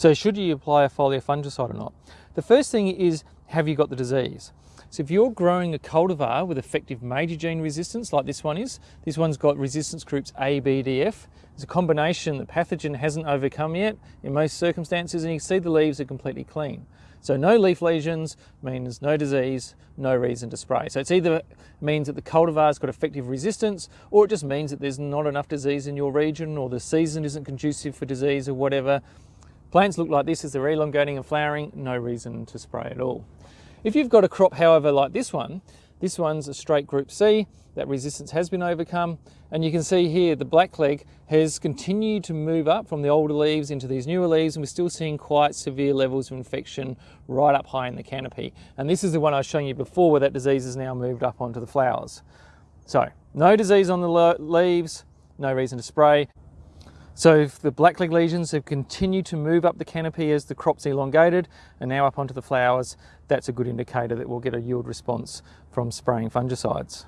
So should you apply a foliar fungicide or not? The first thing is, have you got the disease? So if you're growing a cultivar with effective major gene resistance, like this one is, this one's got resistance groups A, B, D, F. It's a combination the pathogen hasn't overcome yet in most circumstances, and you can see the leaves are completely clean. So no leaf lesions means no disease, no reason to spray. So it's either means that the cultivar's got effective resistance, or it just means that there's not enough disease in your region, or the season isn't conducive for disease or whatever. Plants look like this as they're elongating and flowering, no reason to spray at all. If you've got a crop, however, like this one, this one's a straight group C, that resistance has been overcome, and you can see here the blackleg has continued to move up from the older leaves into these newer leaves, and we're still seeing quite severe levels of infection right up high in the canopy. And this is the one I was showing you before where that disease has now moved up onto the flowers. So, no disease on the leaves, no reason to spray. So if the blackleg lesions have continued to move up the canopy as the crop's elongated and now up onto the flowers, that's a good indicator that we'll get a yield response from spraying fungicides.